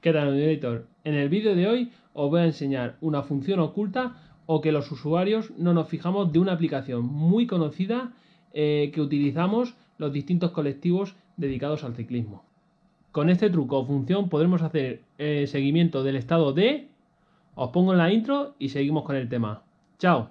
¿Qué tal, Editor? En el vídeo de hoy os voy a enseñar una función oculta o que los usuarios no nos fijamos de una aplicación muy conocida eh, que utilizamos los distintos colectivos dedicados al ciclismo. Con este truco o función podremos hacer eh, seguimiento del estado de... Os pongo en la intro y seguimos con el tema. ¡Chao!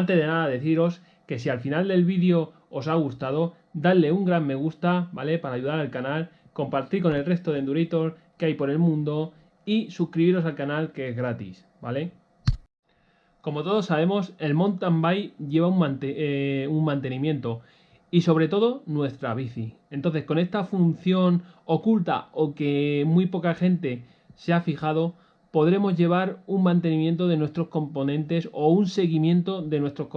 Antes de nada deciros que si al final del vídeo os ha gustado, dadle un gran me gusta, ¿vale? Para ayudar al canal, compartir con el resto de Endurator que hay por el mundo y suscribiros al canal que es gratis, ¿vale? Como todos sabemos, el mountain bike lleva un, eh, un mantenimiento y sobre todo nuestra bici. Entonces con esta función oculta o que muy poca gente se ha fijado, podremos llevar un mantenimiento de nuestros componentes o un seguimiento de nuestros,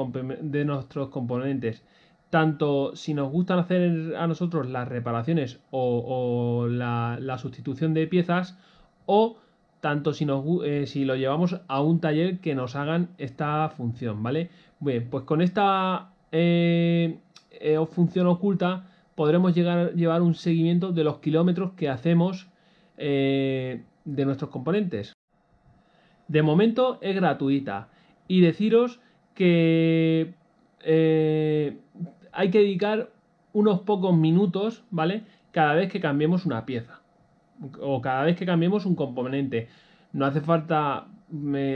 componentes. Tanto si nos gustan hacer a nosotros las reparaciones o, la, sustitución de piezas o tanto eh, si lo llevamos a un taller que nos hagan esta función, ¿vale? Bien, pues con esta eh, eh, función oculta podremos llegar, llevar un seguimiento de los kilómetros que hacemos de nuestros componentes. De momento es gratuita. Y deciros que eh, hay que dedicar unos pocos minutos, ¿vale? Cada vez que cambiemos una pieza. O cada vez que cambiemos un componente. No hace falta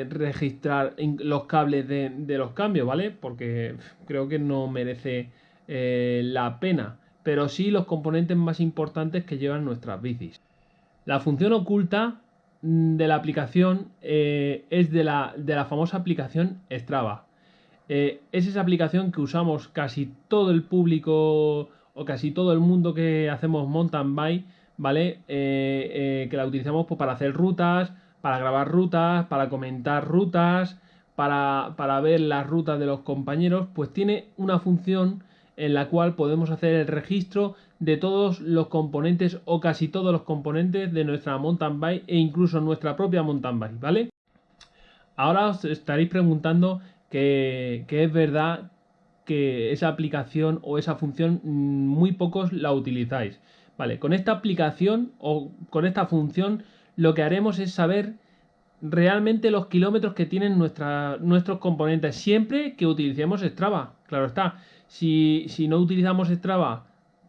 registrar los cables de, los cambios, ¿vale? Porque creo que no merece eh, la pena. Pero sí los componentes más importantes que llevan nuestras bicis. La función oculta Mm, de la aplicación eh, es de la, de la, famosa aplicación Strava. Eh, es esa aplicación que usamos casi todo el público o casi todo el mundo que hacemos mountain bike, ¿vale? Eh, que la utilizamos pues, para hacer rutas, para grabar rutas, para comentar rutas, para, para ver las rutas de los compañeros, pues tiene una función en la cual podemos hacer el registro de todos los componentes o casi todos los componentes de nuestra mountain bike e incluso nuestra propia mountain bike, ¿vale? Ahora os estaréis preguntando que, es verdad que esa aplicación o esa función mm, muy pocos la utilizáis. Vale, con esta aplicación o con esta función lo que haremos es saber realmente los kilómetros que tienen nuestros componentes siempre que utilicemos Strava. Claro está, si, si no utilizamos Strava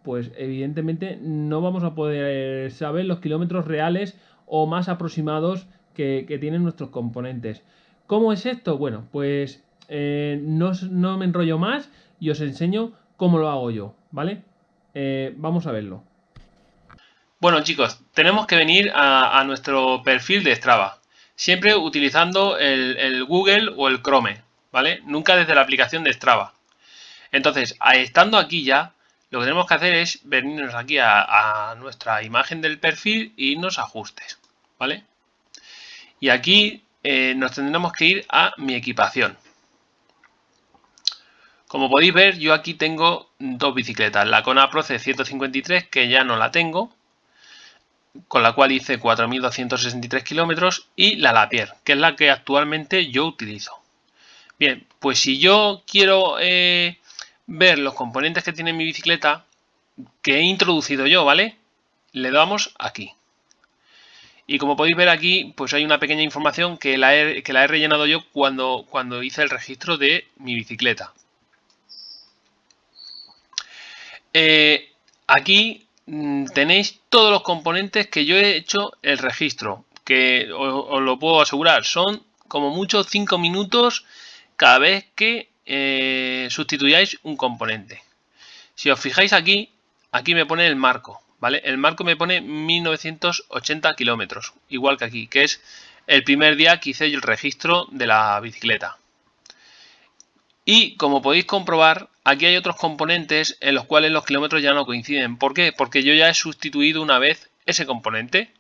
pues evidentemente no vamos a poder saber los kilómetros reales o más aproximados que, tienen nuestros componentes. ¿Cómo es esto? Bueno, pues eh, no, me enrollo más y os enseño cómo lo hago yo, ¿vale? Eh, vamos a verlo. Bueno chicos, tenemos que venir a, nuestro perfil de Strava, siempre utilizando el, el Google o el Chrome, ¿vale? Nunca desde la aplicación de Strava. Entonces, estando aquí ya, lo que tenemos que hacer es venirnos aquí a, nuestra imagen del perfil y irnos a ajustes, ¿vale? Y aquí eh, nos tendremos que ir a mi equipación. Como podéis ver, yo aquí tengo dos bicicletas. La Kona Pro C153, que ya no la tengo, con la cual hice 4.263 kilómetros, y la Lapierre, que es la que actualmente yo utilizo. Bien, pues si yo quiero eh, ver los componentes que tiene mi bicicleta que he introducido yo, ¿vale? Le damos aquí. Y como podéis ver aquí, pues hay una pequeña información que la he, que la he rellenado yo cuando, cuando hice el registro de mi bicicleta. Eh, aquí mm, tenéis todos los componentes que yo he hecho el registro, que os, lo puedo asegurar, son como mucho 5 minutos cada vez que eh, sustituyáis un componente. Si os fijáis aquí, aquí me pone el marco, ¿vale? El marco me pone 1980 kilómetros, igual que aquí, que es el primer día que hice el registro de la bicicleta. Y como podéis comprobar, aquí hay otros componentes en los cuales los kilómetros ya no coinciden. ¿Por qué? Porque yo ya he sustituido una vez ese componente.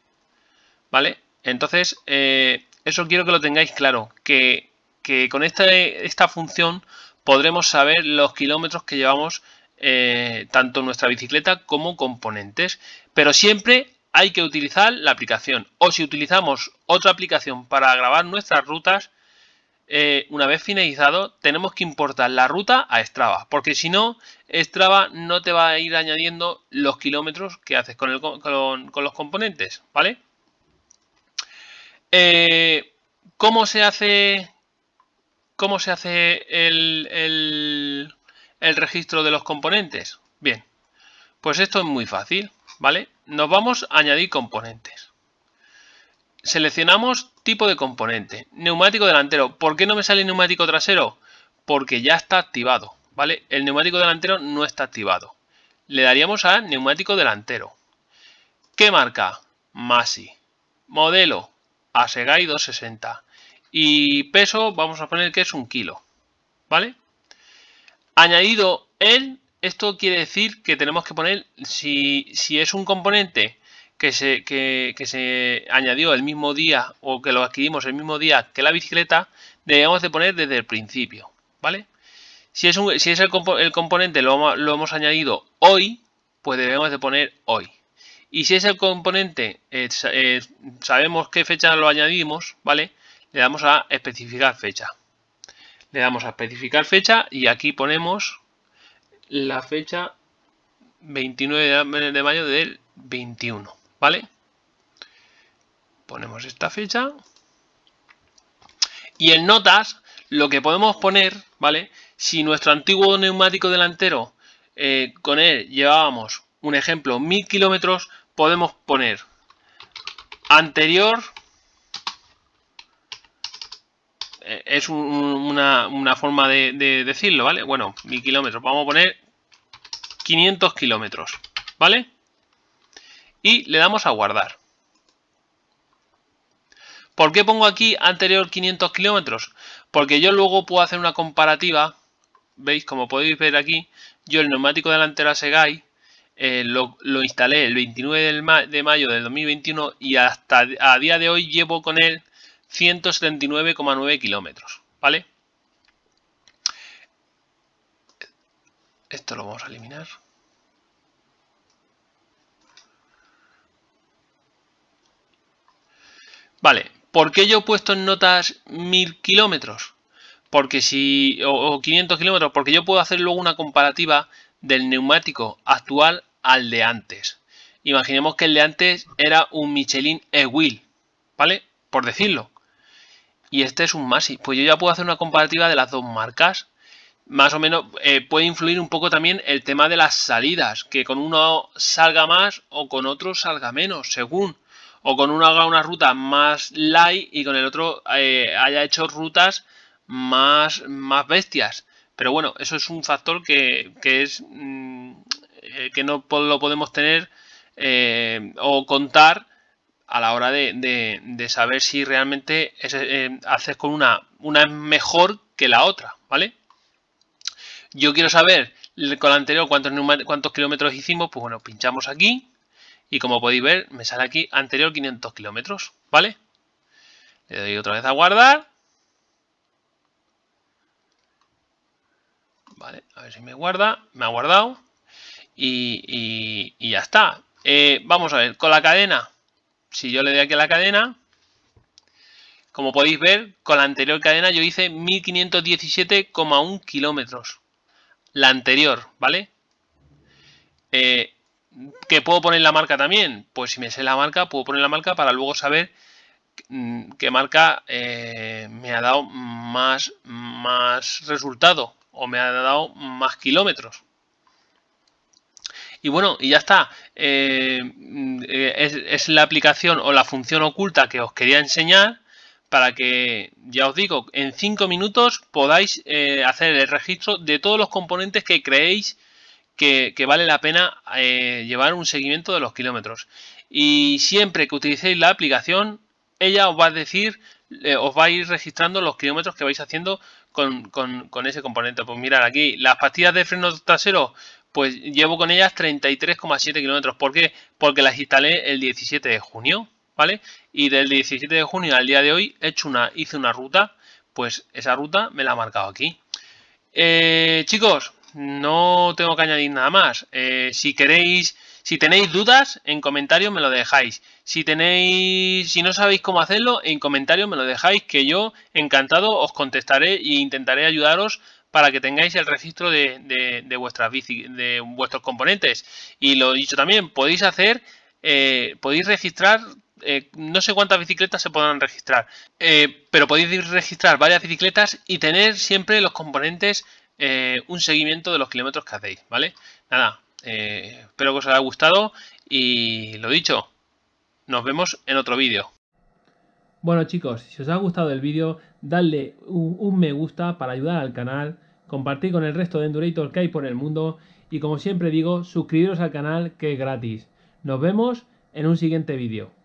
¿Vale? Entonces, eh, eso quiero que lo tengáis claro, que que con esta, esta función podremos saber los kilómetros que llevamos eh, tanto nuestra bicicleta como componentes, pero siempre hay que utilizar la aplicación. O si utilizamos otra aplicación para grabar nuestras rutas, eh, una vez finalizado, tenemos que importar la ruta a Strava. Porque si no, Strava no te va a ir añadiendo los kilómetros que haces con, los componentes. ¿Vale? Eh, ¿Cómo se hace, cómo se hace el registro de los componentes? Bien, pues esto es muy fácil. ¿vale? Nos vamos a añadir componentes. Seleccionamos tipo de componente. Neumático delantero. ¿Por qué no me sale neumático trasero? Porque ya está activado, ¿vale? El neumático delantero no está activado. Le daríamos a neumático delantero. ¿Qué marca? Masi. Modelo, Asegai 260. Y peso, vamos a poner que es un kilo, ¿vale? Añadido el esto quiere decir que tenemos que poner, si, es un componente que se, se añadió el mismo día o que lo adquirimos el mismo día que la bicicleta, debemos de poner desde el principio, ¿vale? Si es, un, si es el, componente lo, lo, hemos añadido hoy, pues debemos de poner hoy. Y si es el componente, eh, eh, sabemos qué fecha lo añadimos, ¿vale? Le damos a especificar fecha. Le damos a especificar fecha y aquí ponemos la fecha 29 de mayo del 21, ¿vale? Ponemos esta fecha. Y en notas, lo que podemos poner, ¿vale? Si nuestro antiguo neumático delantero, eh, con él llevábamos, un ejemplo, 1000 kilómetros, podemos poner anterior Es una, forma de, decirlo, ¿vale? Bueno, 1000 kilómetros. Vamos a poner 500 kilómetros, ¿vale? Y le damos a guardar. ¿Por qué pongo aquí anterior 500 kilómetros? Porque yo luego puedo hacer una comparativa. ¿Veis? Como podéis ver aquí, yo el neumático delantero Segai eh, lo, lo, instalé el 29 de mayo del 2021 y hasta a día de hoy llevo con él 179,9 kilómetros, ¿vale? Esto lo vamos a eliminar. Vale, ¿por qué yo he puesto en notas 1000 kilómetros? Porque si, o, 500 kilómetros, porque yo puedo hacer luego una comparativa del neumático actual al de antes. Imaginemos que el de antes era un Michelin E-Wheel, ¿vale? Por decirlo y este es un Masi. Pues yo ya puedo hacer una comparativa de las dos marcas. Más o menos eh, puede influir un poco también el tema de las salidas, que con uno salga más o con otro salga menos, según. O con uno haga una ruta más light y con el otro eh, haya hecho rutas más, más bestias. Pero bueno, eso es un factor que, es mm, eh, que no lo podemos tener o contar a la hora de, saber si realmente eh, haces con una, una es mejor que la otra, ¿vale? Yo quiero saber con la anterior cuántos, cuántos kilómetros hicimos, pues bueno, pinchamos aquí y como podéis ver me sale aquí anterior 500 kilómetros, ¿vale? Le doy otra vez a guardar. Vale, a ver si me guarda, me ha guardado y, ya está. Eh, vamos a ver, con la cadena, si yo le doy aquí a la cadena, como podéis ver, con la anterior cadena yo hice 1517,1 kilómetros. La anterior, ¿vale? Eh, ¿Que puedo poner la marca también? Pues si me sé la marca, puedo poner la marca para luego saber mm, qué marca eh, me ha dado más, más resultado o me ha dado más kilómetros. Y bueno, y ya está. Eh, es, la aplicación o la función oculta que os quería enseñar para que, ya os digo, en 5 minutos podáis eh, hacer el registro de todos los componentes que creéis que, vale la pena eh, llevar un seguimiento de los kilómetros. Y siempre que utilicéis la aplicación, ella os va a decir, os va a ir registrando los kilómetros que vais haciendo con, con ese componente. Pues mirad aquí, las pastillas de freno trasero pues llevo con ellas 33,7 kilómetros. ¿Por qué? Porque las instalé el 17 de junio, ¿vale? Y del 17 de junio al día de hoy he hecho una, hice una ruta, pues esa ruta me la ha marcado aquí. Eh, chicos, no tengo que añadir nada más. Eh, si queréis, Si tenéis dudas, en comentarios me lo dejáis. Si tenéis, si no sabéis cómo hacerlo, en comentarios me lo dejáis, que yo encantado os contestaré e intentaré ayudaros para que tengáis el registro de, vuestras bici, de vuestros componentes. Y lo dicho también, podéis hacer, eh, podéis registrar eh, no sé cuántas bicicletas se podrán registrar, eh, pero podéis registrar varias bicicletas y tener siempre los componentes un seguimiento de los kilómetros que hacéis, ¿vale? Nada, espero que os haya gustado y lo dicho, nos vemos en otro vídeo. Bueno chicos, si os ha gustado el vídeo, dadle un, un, me gusta para ayudar al canal, compartir con el resto de Endurators que hay por el mundo y como siempre digo, suscribiros al canal que es gratis. Nos vemos en un siguiente vídeo.